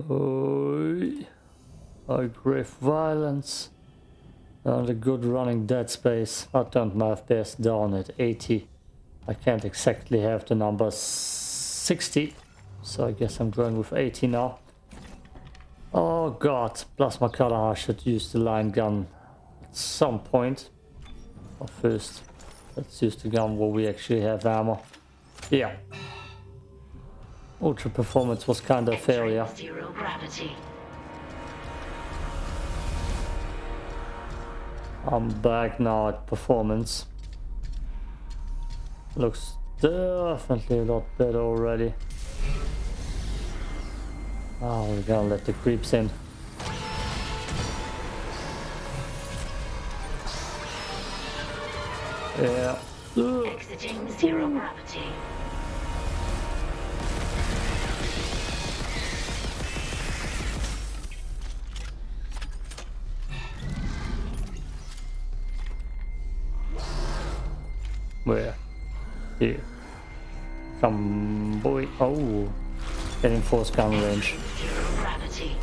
Oh, aggressive violence. And a good running dead space. I turned my FPS down at 80. I can't exactly have the number 60. So I guess I'm going with 80 now. Oh god, plasma I should use the line gun at some point. But first, let's use the gun where we actually have ammo. Yeah. Ultra performance was kind of a failure. Zero gravity. I'm back now at performance. Looks definitely a lot better already. Oh, we're gonna let the creeps in. Yeah. Exiting zero gravity. Here. Come boy. Oh. Getting force gun range. Gravity.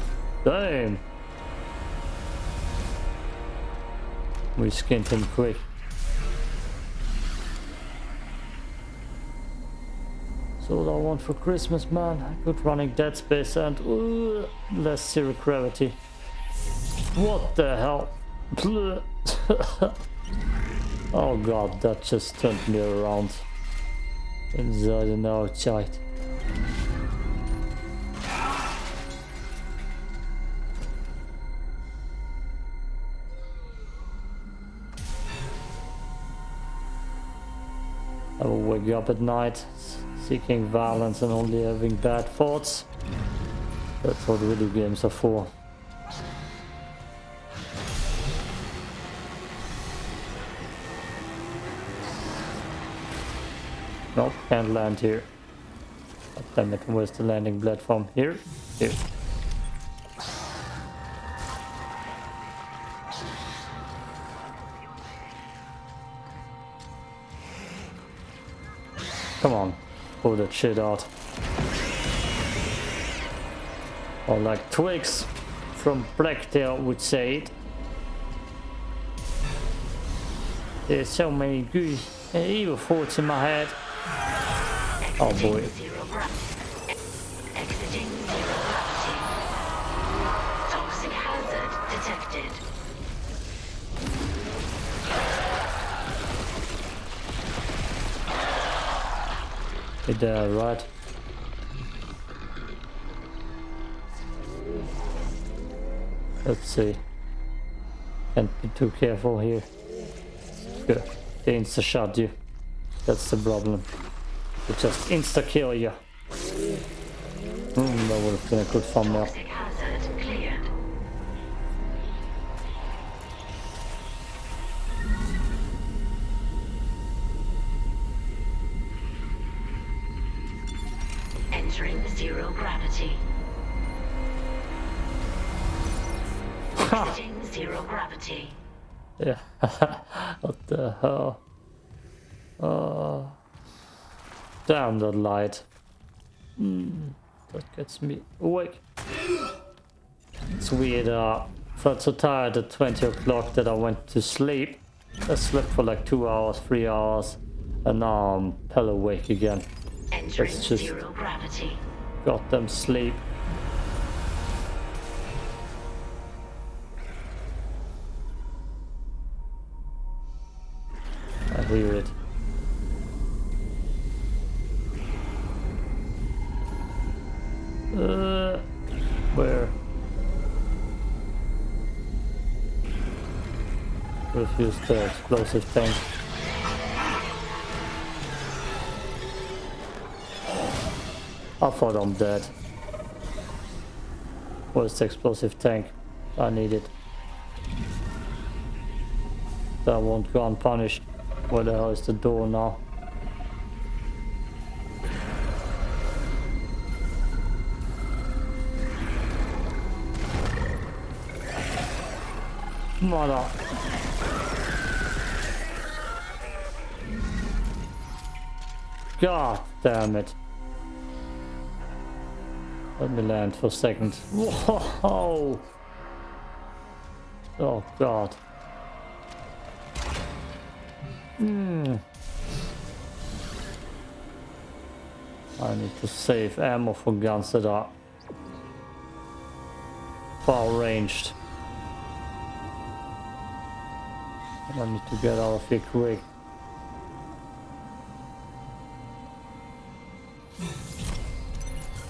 Damn. We skinned him quick. So what I want for Christmas, man. Good running dead space and uh, less zero gravity. What the hell? oh god, that just turned me around. Inside and outside. I will wake you up at night seeking violence and only having bad thoughts. That's what video games are for. Nope, can't land here. God damn it, where's the landing platform? Here? Here. Come on, pull that shit out. Or like Twix from Blacktail would say it. There's so many good and evil thoughts in my head. Oh boy. Exiting zero gravity. Toxic hazard detected. Hit there, uh, right? Let's see. Can't be too careful here. Good. They shot you. That's the problem. It just insta kill you. Hmm, that would have been a good thumbnail. Entering zero gravity. Exiting zero gravity. Yeah. what the hell? Oh. Damn that light. Hmm. That gets me awake. It's weird. Uh, felt so tired at 20 o'clock that I went to sleep. I slept for like two hours, three hours, and now I'm hell awake again. Entering That's just- zero gravity. Got them sleep. I hear it. Uh, where? Refuse the explosive tank. I thought I'm dead. Where's the explosive tank? I need it. That won't go unpunished. Where the hell is the door now? Mother. God damn it. Let me land for a second. Whoa! Oh god. Hmm. I need to save ammo for guns that are far ranged. I need to get out of here quick.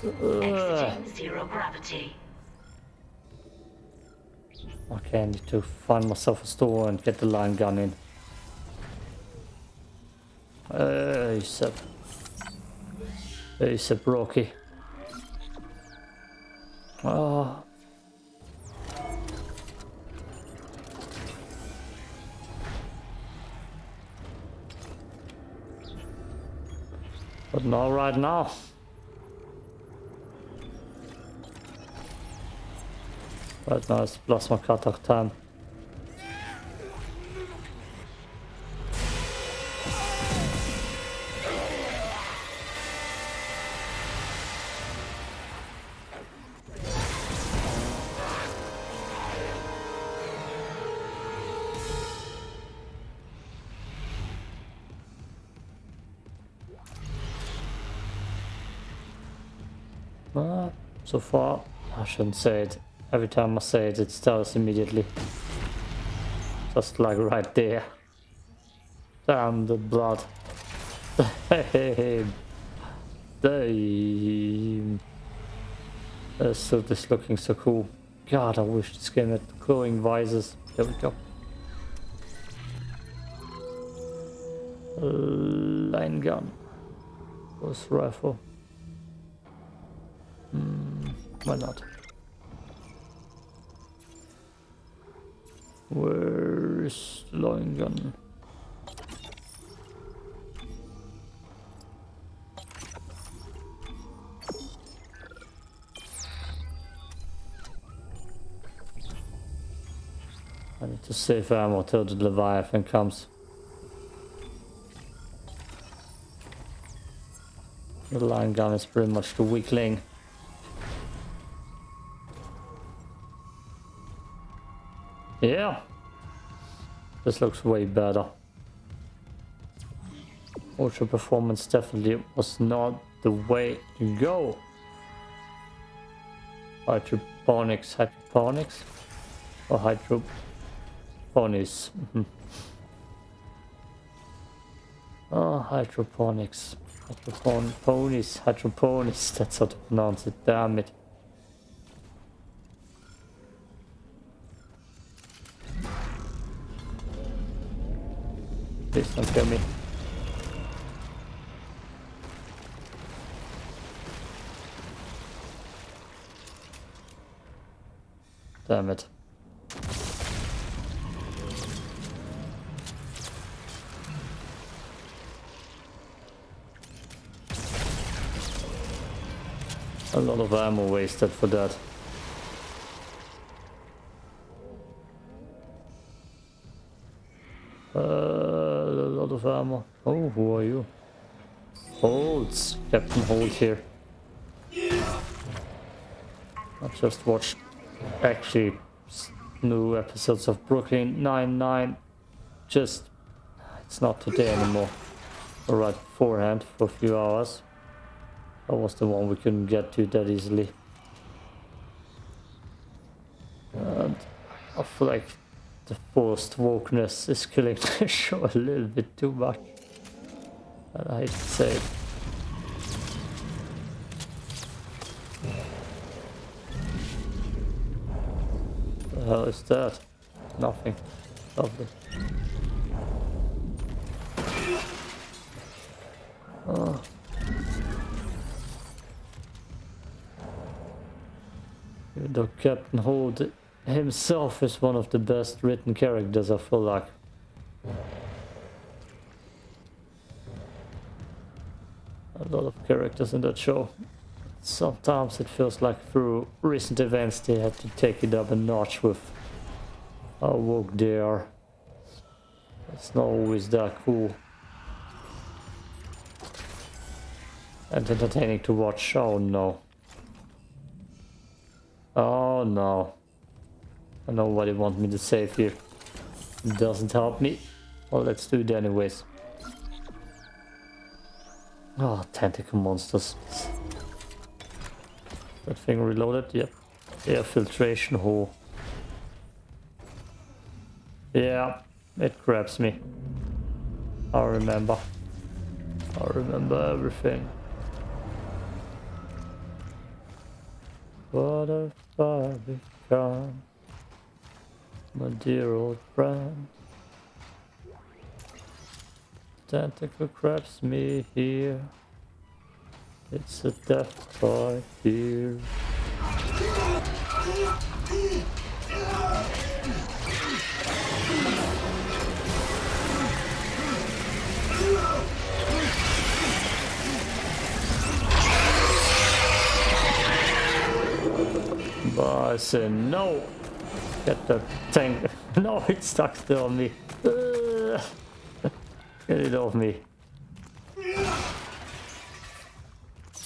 Exiting zero gravity. Okay, I need to find myself a store and get the line gun in. Hey, Seb. Hey, Seb Rocky. Oh. But not right now. Right now it's plasma cutter time. So far, I shouldn't say it. Every time I say it, it starts immediately. Just like right there. Damn the blood. Damn. Damn. This suit is looking so cool. God, I wish this game had glowing visors. There we go. Line gun. Ghost rifle. Why not? Where's the line gun? I need to save ammo till the Leviathan comes. The line gun is pretty much the weakling. Yeah. This looks way better. Ultra performance definitely was not the way to go. Hydroponics, hydroponics? Or hydroponics? Oh, hydroponics. Hydroponics, hydroponics, that's how to pronounce it, damn it. Please don't kill me. Damn it. A lot of ammo wasted for that. Oh, who are you? It's Captain Holt here. I just watched actually new episodes of Brooklyn Nine-Nine. Just, it's not today anymore. Or right beforehand for a few hours. That was the one we couldn't get to that easily. And I feel like the forced wokeness is killing the show a little bit too much. And I hate to say it. The hell is that? Nothing. Lovely. Ah. Oh. Though Captain Holt himself is one of the best written characters, I feel like. A lot of characters in that show. Sometimes it feels like through recent events they had to take it up a notch with how woke they are. It's not always that cool. And entertaining to watch, oh no. Oh no. I know what they want me to save here. It doesn't help me. Well, let's do it anyways. Oh, tentacle monsters. That thing reloaded? Yep. Air filtration hole. Yeah, it grabs me. I remember. I remember everything. What have I become? My dear old friend. Tentacle grabs me here. It's a death by here. But I said no. Get the tank. No, it's stuck still on me. Get it off me.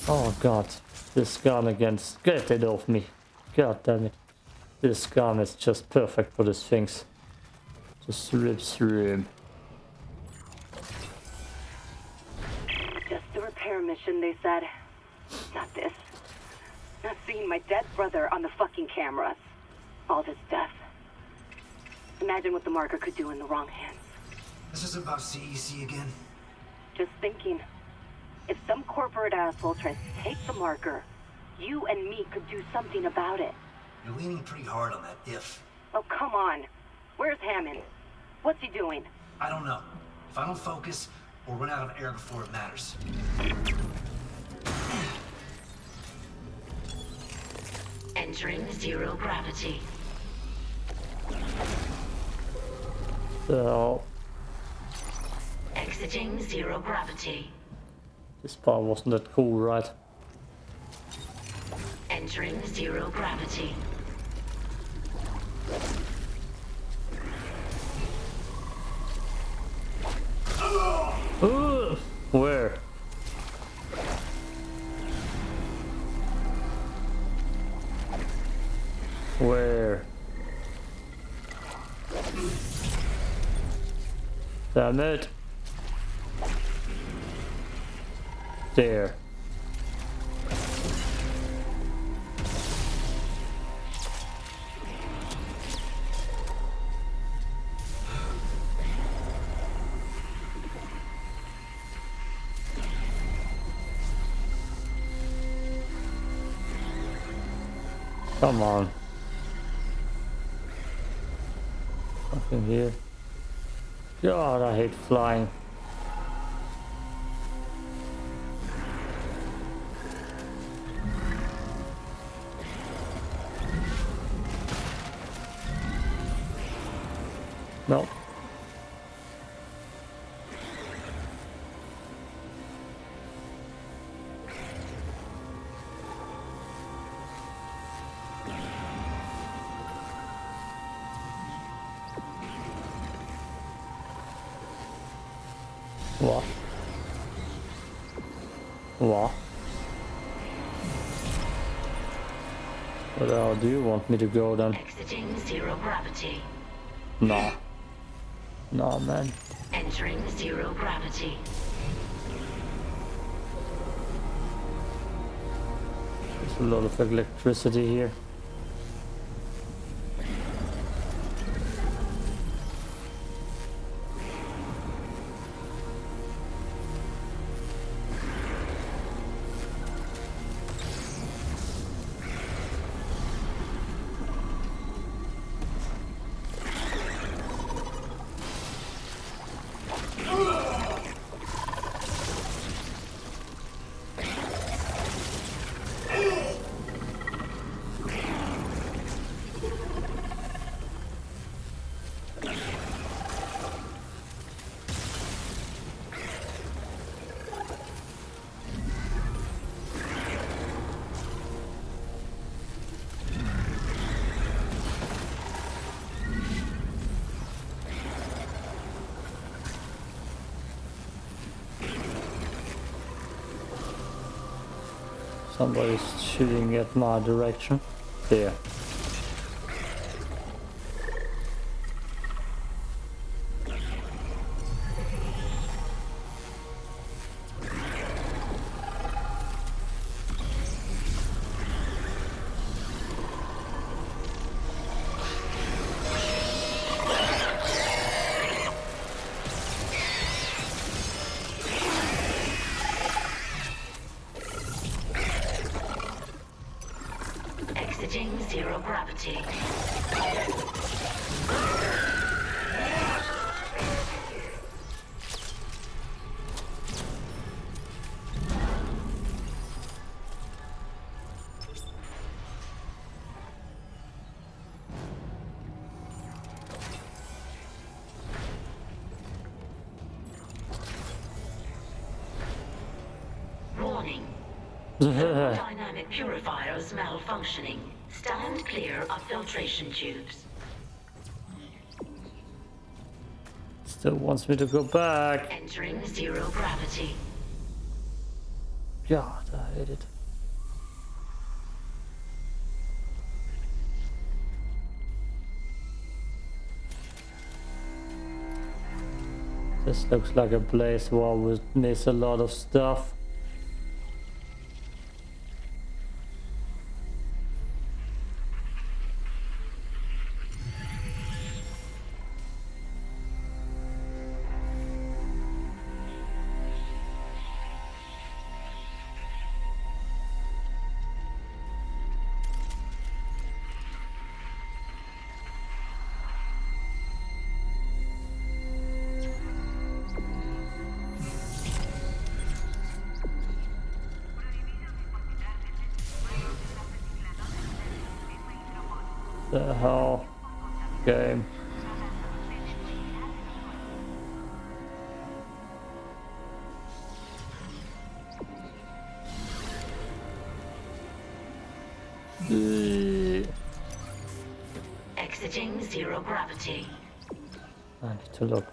Oh god. This gun against. Get it off me. God damn it. This gun is just perfect for these things. Just rips through him. Just a repair mission, they said. Not this. Not seeing my dead brother on the fucking cameras. All this death. Imagine what the marker could do in the wrong hands. This is about CEC again. Just thinking. If some corporate asshole tries to take the marker, you and me could do something about it. You're leaning pretty hard on that if. Oh, come on. Where's Hammond? What's he doing? I don't know. If I don't focus, we'll run out of air before it matters. Entering zero gravity. So, Exiting zero gravity. this part wasn't that cool, right? Entering zero gravity. Ugh, where? Where? Damn it. There. Come on. Nothing here. God, I hate flying. No. Me to go then? Exiting zero gravity. No. No, man. Entering zero gravity. There's a lot of electricity here. Somebody's shooting at my direction. there. Purifiers malfunctioning. Stand clear of filtration tubes. Still wants me to go back. Entering zero gravity. God, I hate it. This looks like a place where we miss a lot of stuff.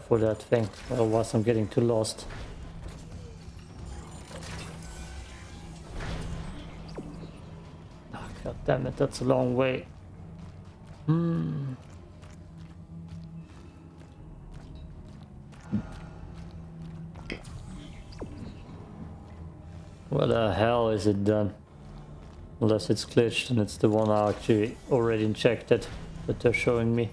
For that thing, otherwise I'm getting too lost. Ah, God damn it, that's a long way. Hmm. What the hell is it done? Unless it's glitched and it's the one I actually already injected that they're showing me.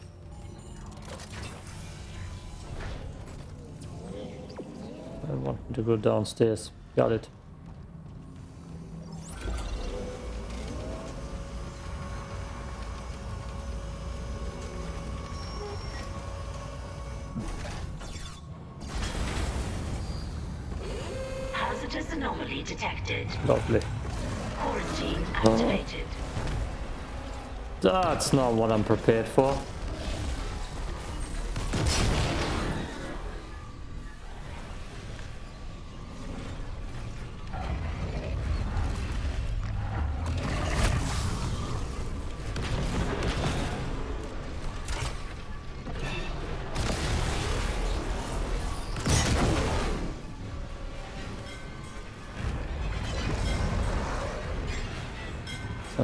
To go downstairs. Got it. Hazardous anomaly detected. Lovely. Quarantine activated. That's not what I'm prepared for.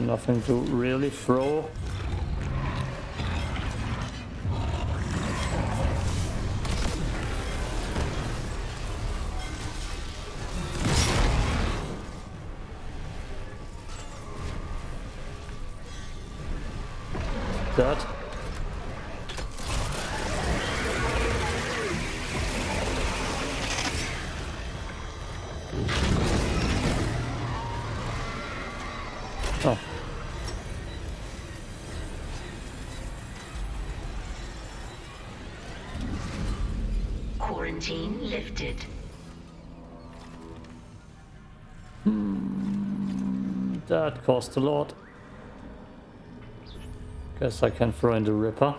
Nothing to really throw. Cost a lot. Guess I can throw in the Ripper.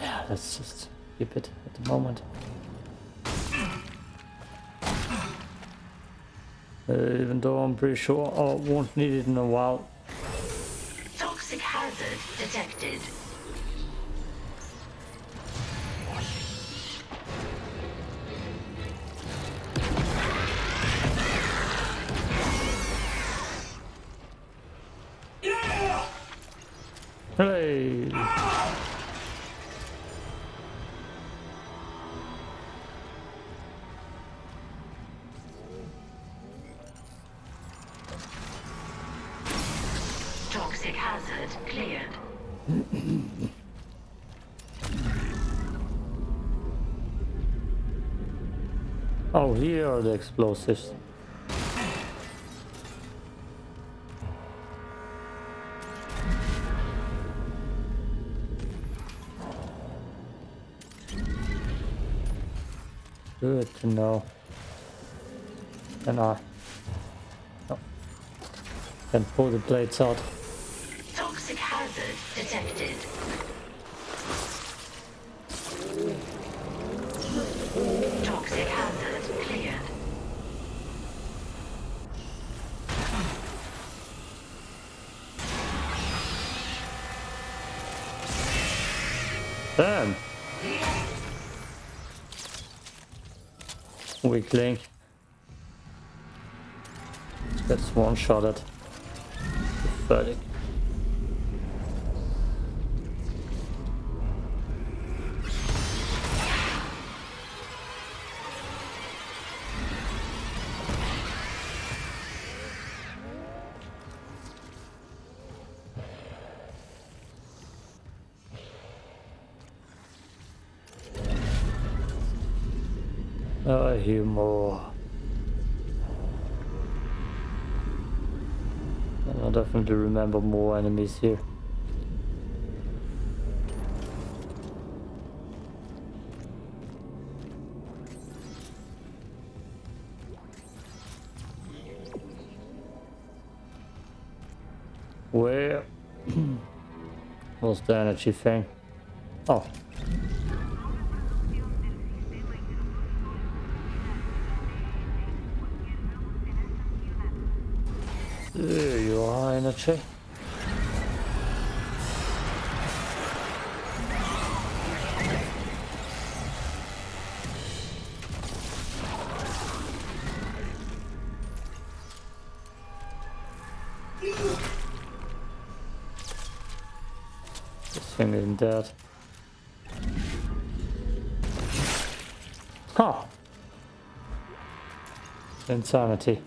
Yeah, let's just keep it at the moment. Uh, even though I'm pretty sure I won't need it in a while. Toxic hazard detected. Hey! Toxic hazard cleared. Oh, here are the explosives. Good to know. I? Oh, Can pull the blades out. Toxic hazard detected. Toxic hazard cleared. Damn! Weak link. Gets one shot at. Pathetic. Hear more. Oh. And I definitely remember more enemies here. Where was the energy thing? Oh, dead. Huh. Insanity.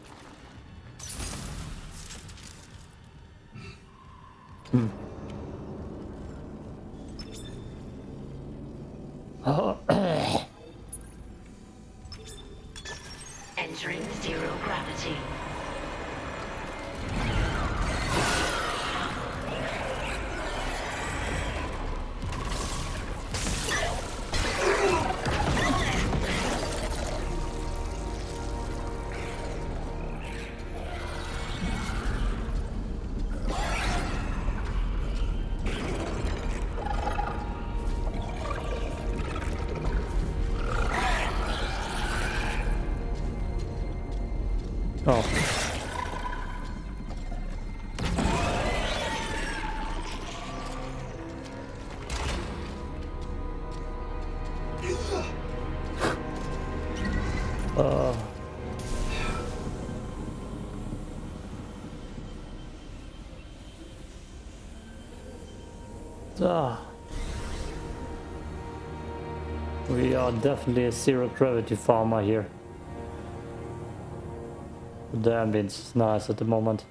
Ah. We are definitely a zero gravity farmer here. The ambience is nice at the moment.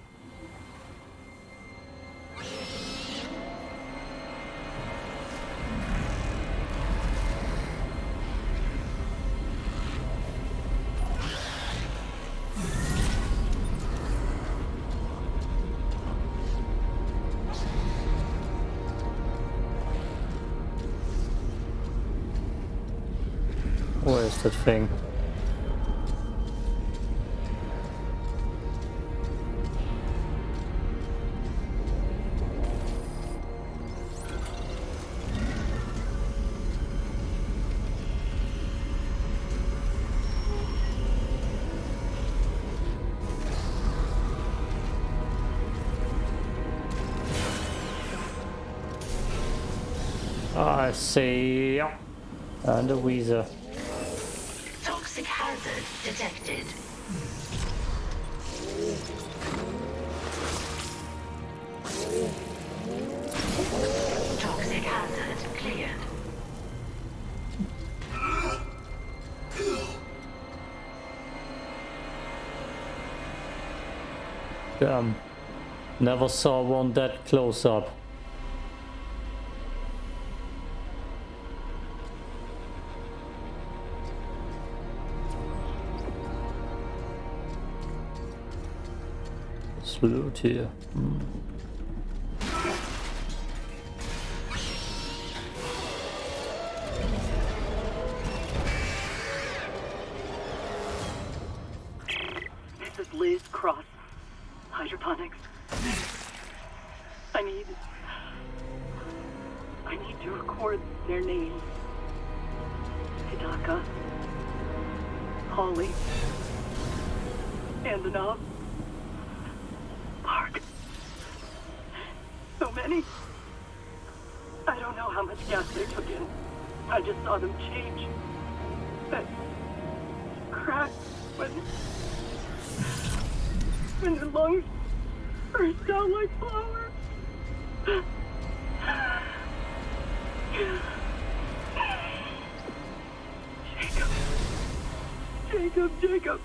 Let's see. And a Wheezer. Toxic hazard detected. Toxic hazard cleared. Damn. Never saw one that close up. There's loot here. Hmm. Jacob. Jacob, Jacob.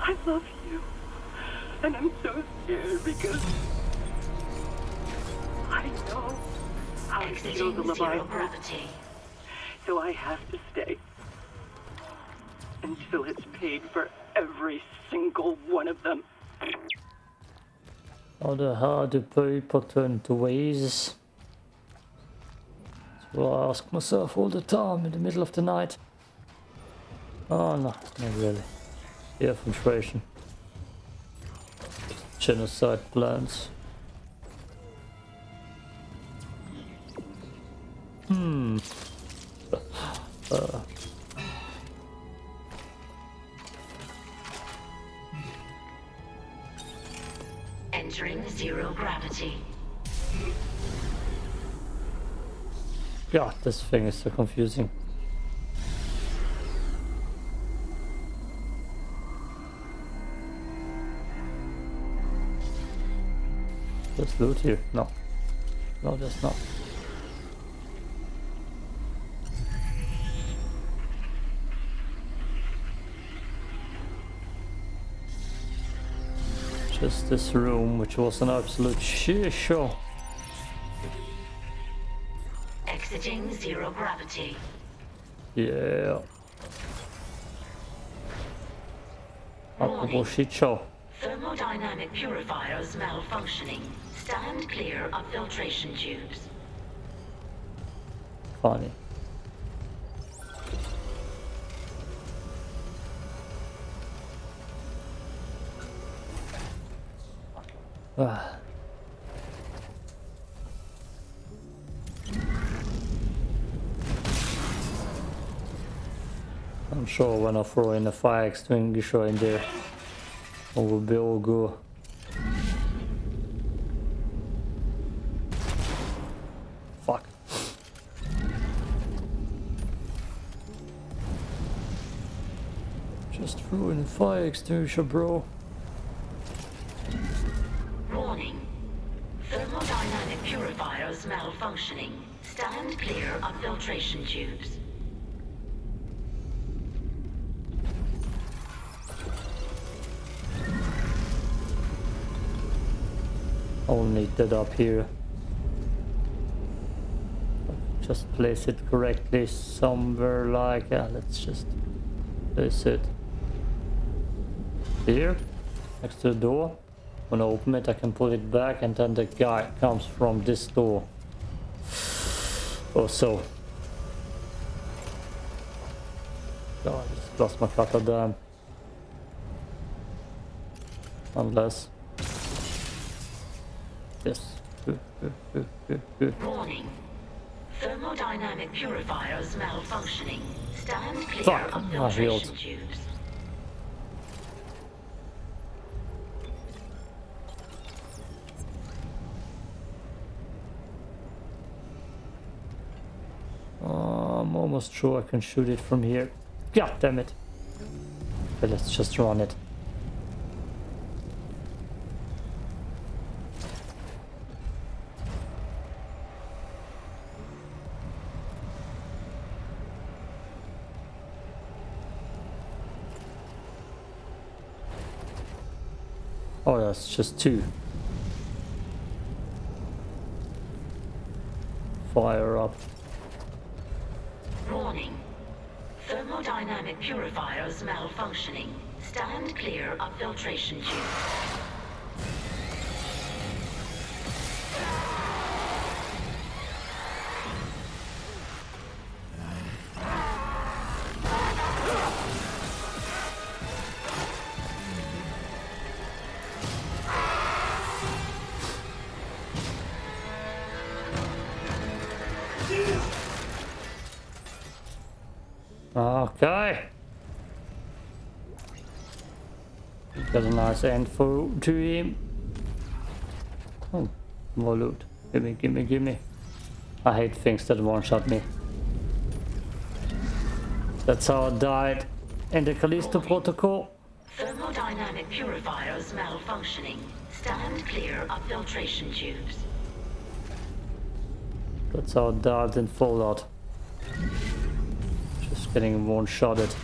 I love you. And I'm so scared because I know how to kill Exiting the Leviathan. gravity. So I have to stay. Until it's paid for every single one of them. How the hell do people turn to ways? That's what I ask myself all the time in the middle of the night. Oh no, not really. Air filtration. Genocide plans. Hmm. Uh, Entering zero gravity. God, this thing is so confusing. There's loot here. No. No, there's not. Just this room, which was an absolute shit show. Exiting zero gravity. Yeah. Apropos shit show. Thermodynamic purifiers malfunctioning. Stand clear of filtration tubes. Funny. Ah. I'm sure when I throw in a fire extinguisher in there, it will be all good. Fuck. Just threw in a fire extinguisher, bro. Up here. Just place it correctly somewhere like, let's just place it here, next to the door. When I open it, I can pull it back and then the guy comes from this door. Or so. God, I just lost my cutter damn. Unless... Yes. Warning. Thermodynamic purifiers malfunctioning. Stand clear Fuck, of I healed. filtration tubes. Uh, I'm almost sure I can shoot it from here. God damn it. But let's just run it. That's just two. Fire up. Warning. Thermodynamic purifiers malfunctioning. Stand clear of filtration tube. Got for to him. Oh, more loot. Gimme, gimme, gimme. I hate things that one-shot me. That's how I died in the Callisto Protocol. Thermodynamic purifiers malfunctioning. Stand clear of filtration tubes. That's how I died in Fallout. Just getting one-shotted.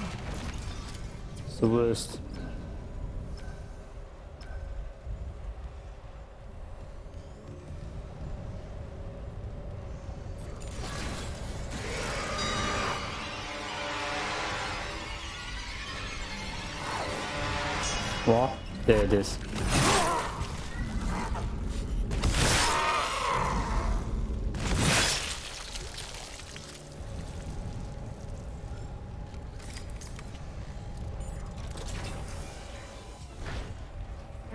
It's the worst. There it is.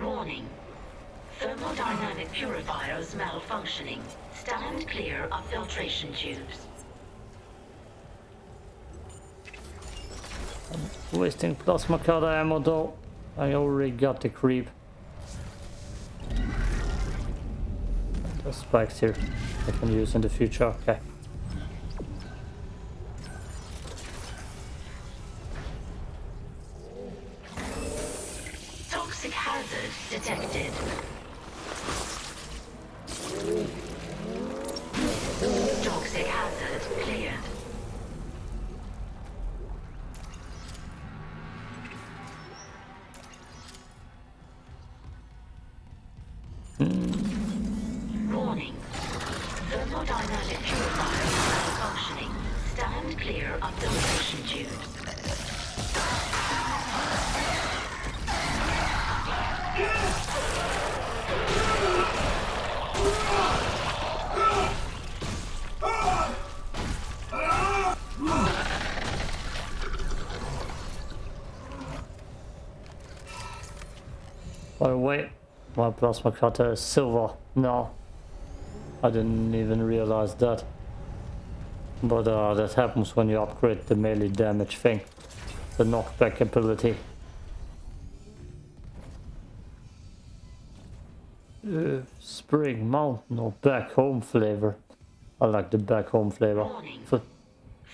Warning. Thermodynamic purifiers malfunctioning. Stand clear of filtration tubes. Wasting plasma cutter ammo though. I already got the creep. There's spikes here I can use in the future. Okay. Clear of filtration tubes. By the oh, way, my plasma cutter is silver No, I didn't even realize that. But uh, that happens when you upgrade the melee damage thing. The knockback ability. Uh, Spring Mountain or back home flavor. I like the back home flavor. Warning. So,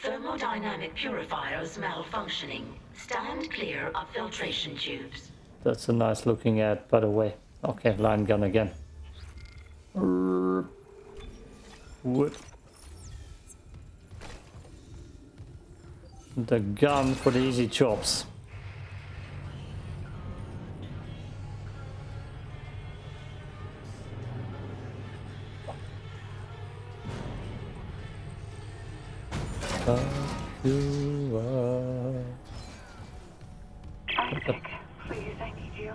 Thermodynamic purifiers malfunctioning. Stand clear of filtration tubes. that's a nice looking ad, by the way. Okay, line gun again. Err. The gun for the easy chops. You are. Isaac, please, I need you.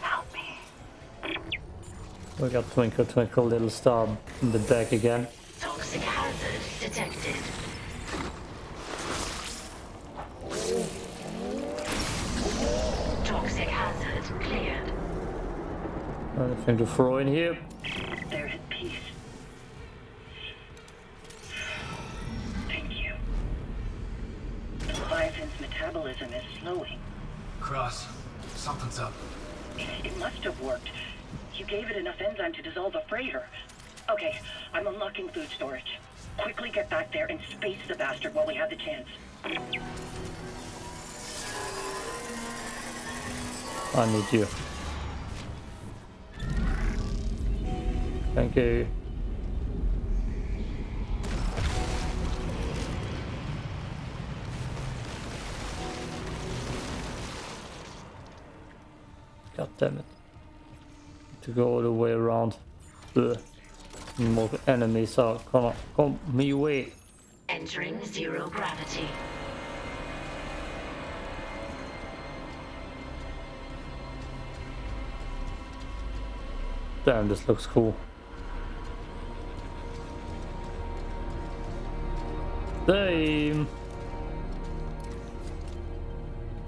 Help me. We got Twinkle Twinkle Little Star in the back again. Toxic hazard Anything to throw in here? There's peace. Thank you. The Leviathan's metabolism is slowing. Cross, something's up. It must have worked. You gave it enough enzyme to dissolve a freighter. Okay, I'm unlocking food storage. Quickly get back there and space the bastard while we have the chance. I need you. Thank you. God damn it. To go all the way around. Ugh. More enemies are gonna come me way. Entering zero gravity. Damn, this looks cool. Damn.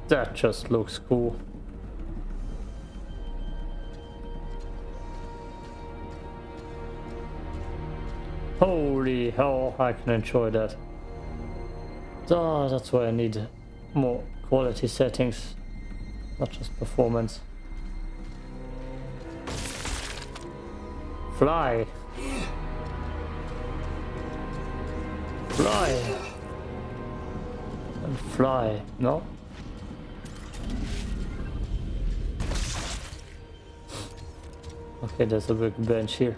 That just looks cool. Holy hell, I can enjoy that. Ah, that's why I need more quality settings, not just performance. Fly! Fly! And fly, no? Okay, there's a big bench here.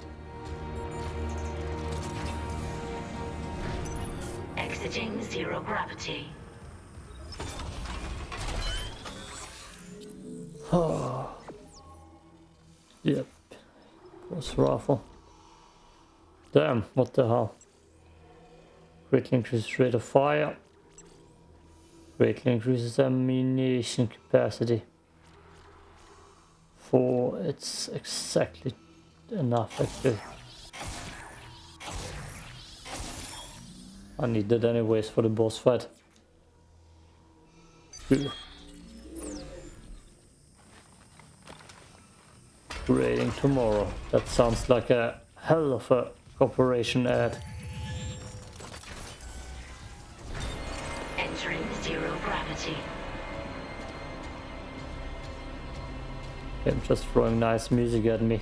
Exiting zero gravity. Oh. Yep. Pulse rifle. Damn, what the hell? Greatly increases rate of fire. Greatly increases ammunition capacity. For it's exactly enough actually. I need that anyways for the boss fight. Raiding tomorrow. That sounds like a hell of a corporation ad. I'm just throwing nice music at me.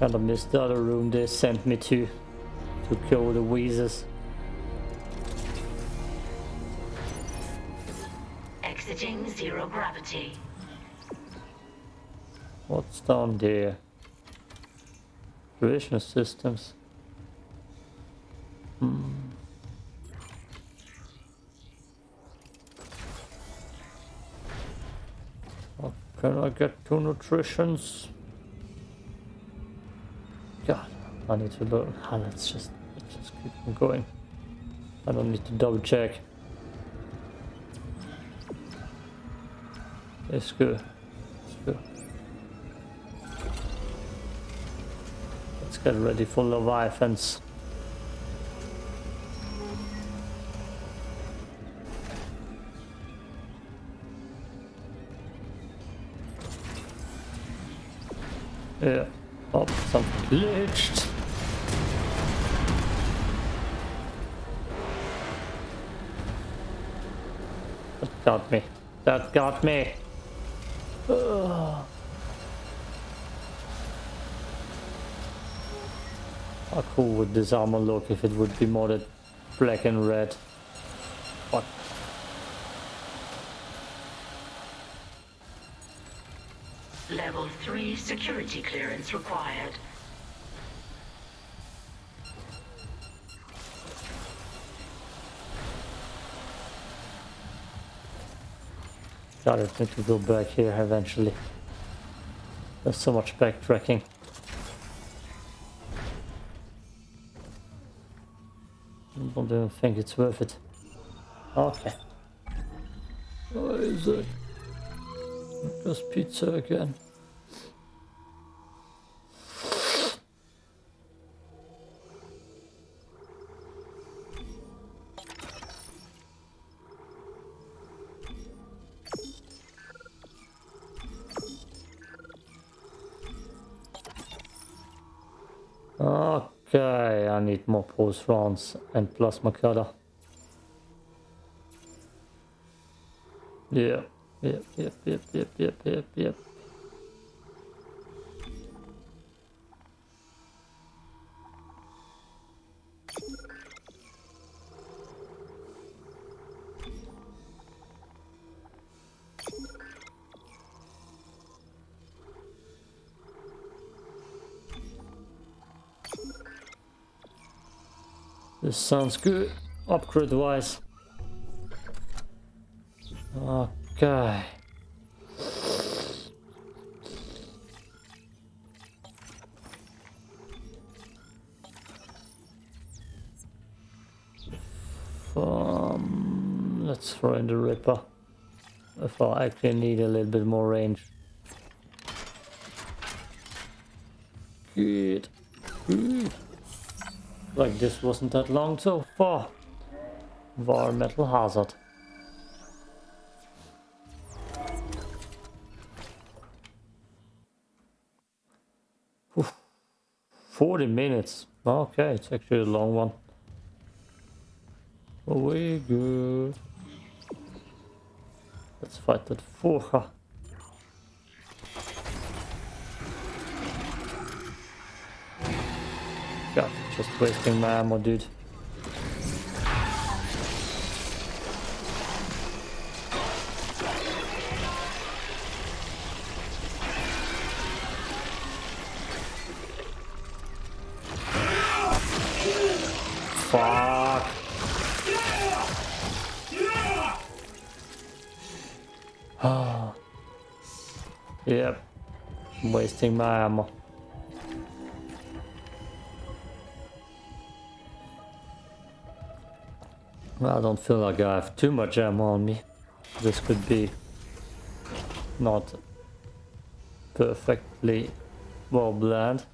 Kind of missed the other room they sent me to to kill the Wheezers. Exiting zero gravity. What's down there? Vision systems. Hmm. How can I get two nutritions? God, I need to learn. Ah, let's just let's just keep on going. I don't need to double check. It's good. It's good. Get ready for Leviathans. Yeah. Oh, something glitched. That got me. That got me. Ugh. How cool would this armor look if it would be modded black and red? What? Level 3 security clearance required. God, I need to go back here eventually. There's so much backtracking. Don't think it's worth it. Okay. What is it? Just pizza again. Pulse rounds and plasma cutter. Yeah, yep, yep, yep, yep, yep, yep, yep. Sounds good, upgrade wise. Okay. Um, let's throw in the Ripper. If I actually need a little bit more range. Good. Good. Like this wasn't that long so far. Environmental hazard. Oof. 40 minutes. Okay, it's actually a long one. Oh, we good. Let's fight that Forja. God, just wasting my ammo, dude. Fuck. Yep. Wasting my ammo. I don't feel like I have too much ammo on me. This could be not perfectly well blend.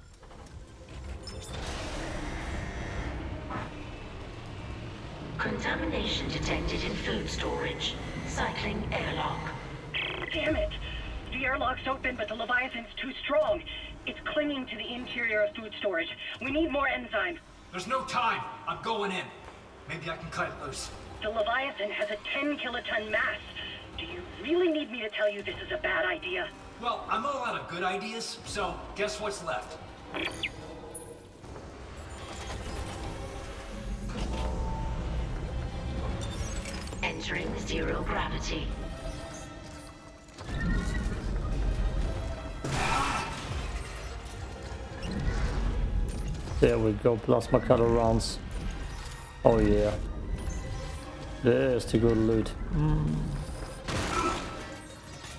Contamination detected in food storage. Cycling airlock. Damn it! The airlock's open, but the Leviathan's too strong. It's clinging to the interior of food storage. We need more enzyme. There's no time. I'm going in. Maybe I can cut it loose. The Leviathan has a 10 kiloton mass. Do you really need me to tell you this is a bad idea? Well, I'm all out of good ideas, so guess what's left? Entering zero gravity. There we go, plasma cutter rounds. Oh yeah. There's the good loot. Mm.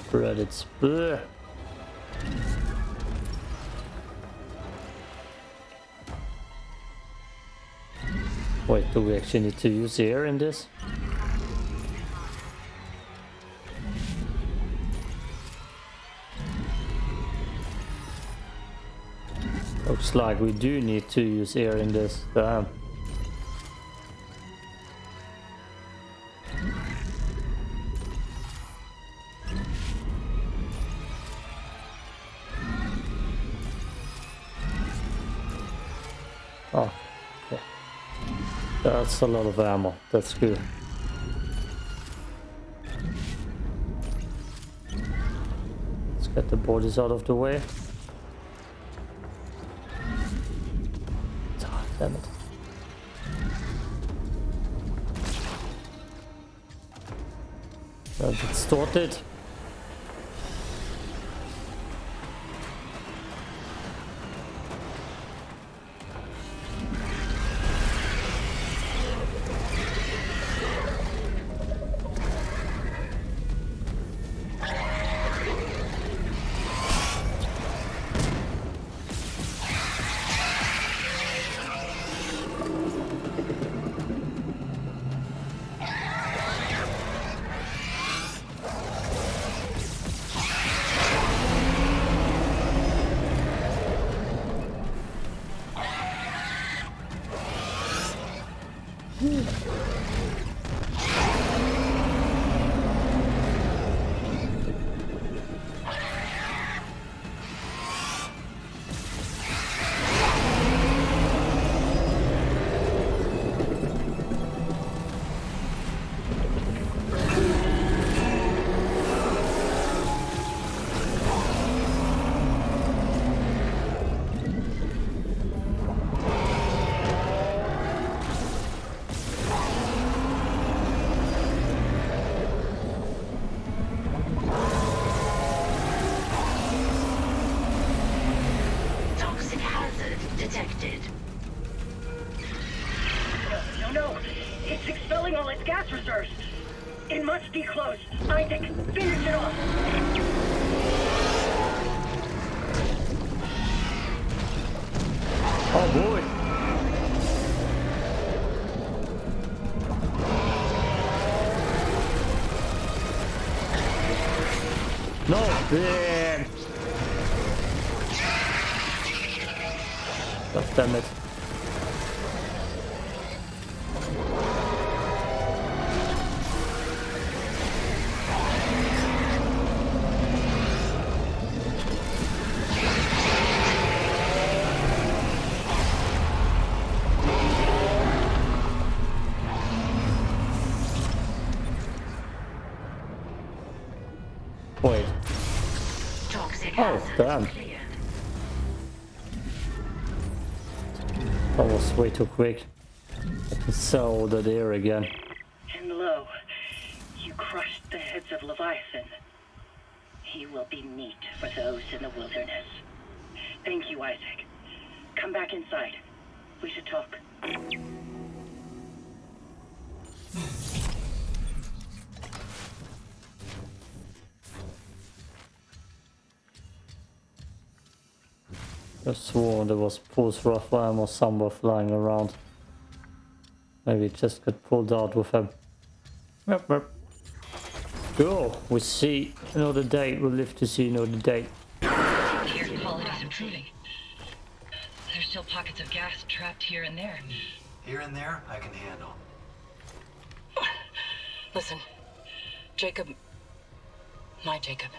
Credits. Blech. Wait, do we actually need to use air in this? Looks like we do need to use air in this. Damn. That's a lot of ammo. That's good. Let's get the bodies out of the way. Ah, damn it. That's distorted. Oh, damn. That was way too quick. I can sell the deer again. And lo, you crushed the heads of Leviathan. He will be meat for those in the wilderness. Thank you, Isaac. Come back inside. We should talk. I swore there was pulse rifle or somewhere flying around. Maybe it just got pulled out with him. Yep, yep. Cool, we see another day. We'll live to see another day. Air quality improving. There's still pockets of gas trapped here and there. Here and there, I can handle. Listen, Jacob. My Jacob.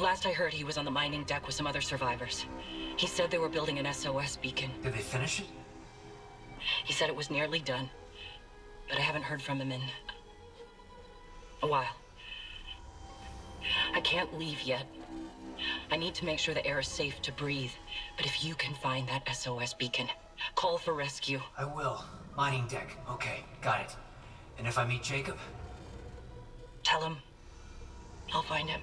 Last I heard, he was on the mining deck with some other survivors. He said they were building an SOS beacon. Did they finish it? He said it was nearly done, but I haven't heard from him in a while. I can't leave yet. I need to make sure the air is safe to breathe. But if you can find that SOS beacon, call for rescue. I will. Mining deck. Okay, got it. And if I meet Jacob? Tell him I'll find him.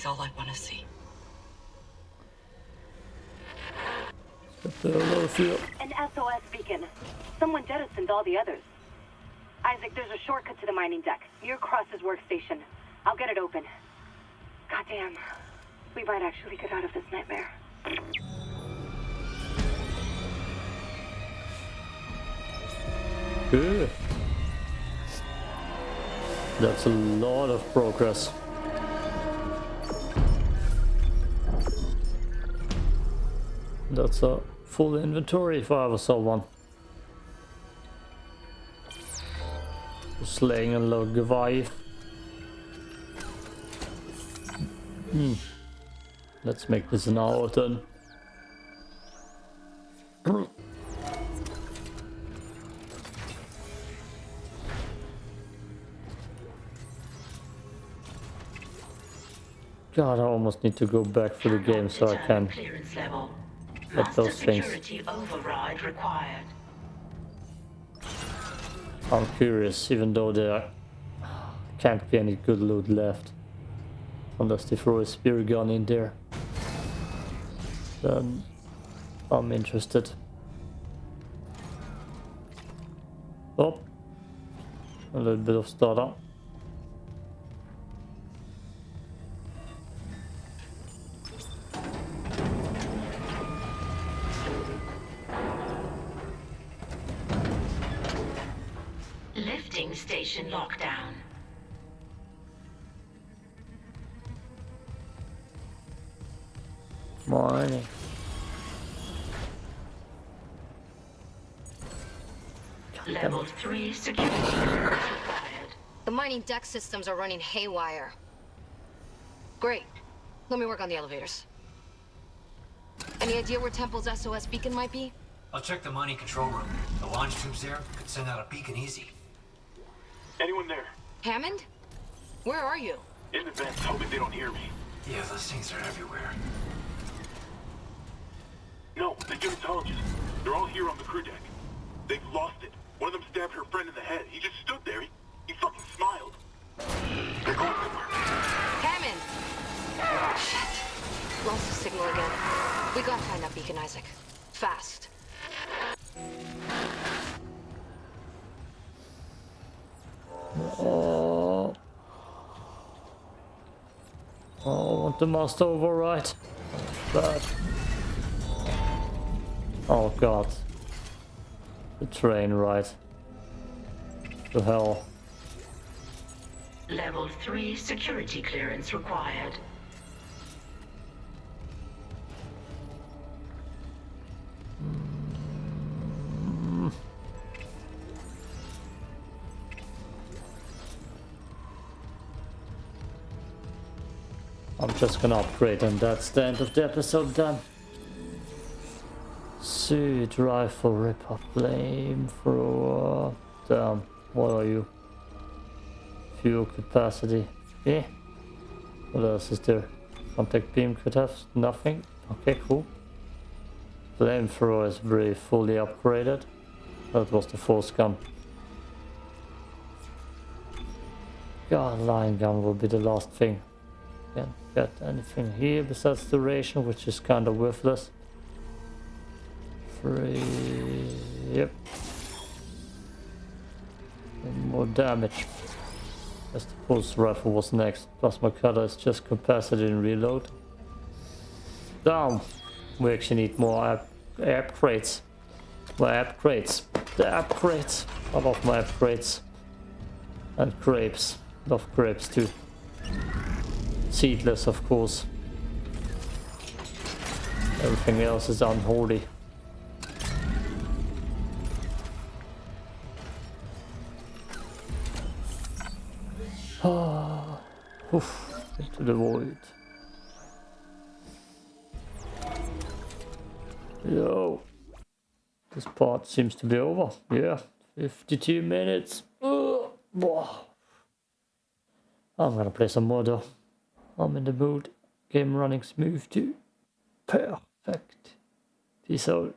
He's all I want to see. Philadelphia. An SOS beacon. Someone jettisoned all the others. Isaac, there's a shortcut to the mining deck. Near Cross's workstation. I'll get it open. Goddamn. We might actually get out of this nightmare. Good. That's a lot of progress. That's a full inventory if I ever saw one. Slaying a log Goliath. Hmm. Let's make this an hour then. God, I almost need to go back for the game so I can. Clearance level. Get Master those things. security override required. I'm curious, even though there can't be any good loot left. Unless they throw a spear gun in there. Then I'm interested. Oh, a little bit of stutter. Station lockdown. Morning. Level 3 security required. The mining deck systems are running haywire. Great. Let me work on the elevators. Any idea where Temple's SOS beacon might be? I'll check the mining control room. The launch tubes there could send out a beacon easy. Anyone there? Hammond? Where are you? In the vents, hoping they don't hear me. Yeah, those things are everywhere. No, the unitologists. They're all here on the crew deck. They've lost it. One of them stabbed her friend in the head. He just stood there. He, he fucking smiled. They're going somewhere. Hammond! Shit. Lost the signal again. We gotta find that beacon, Isaac. Fast. Oh. Oh, I want the master override. Bad. Oh god. The train ride. The hell. Level 3 security clearance required. I'm just gonna upgrade and that's the end of the episode done. Suit, rifle, ripper, flamethrower. Damn, what are you? Fuel capacity. Yeah. What else is there? Contact beam could have nothing. Okay, cool. Flamethrower is very fully upgraded. That was the force gun. God, line gun will be the last thing. Can't get anything here besides duration, which is kind of worthless. Three. Yep. And more damage. As the pulse rifle was next. Plasma cutter is just capacity and reload. Down. We actually need more up upgrades. More upgrades. The upgrades. I love my upgrades. And grapes. Love grapes too. Seedless, of course. Everything else is unholy. Ah, oof, into the void. Yo, this part seems to be over. Yeah, 52 minutes. Ugh. I'm gonna play some more though. I'm in the mood. Game running smooth too. Perfect. Peace out.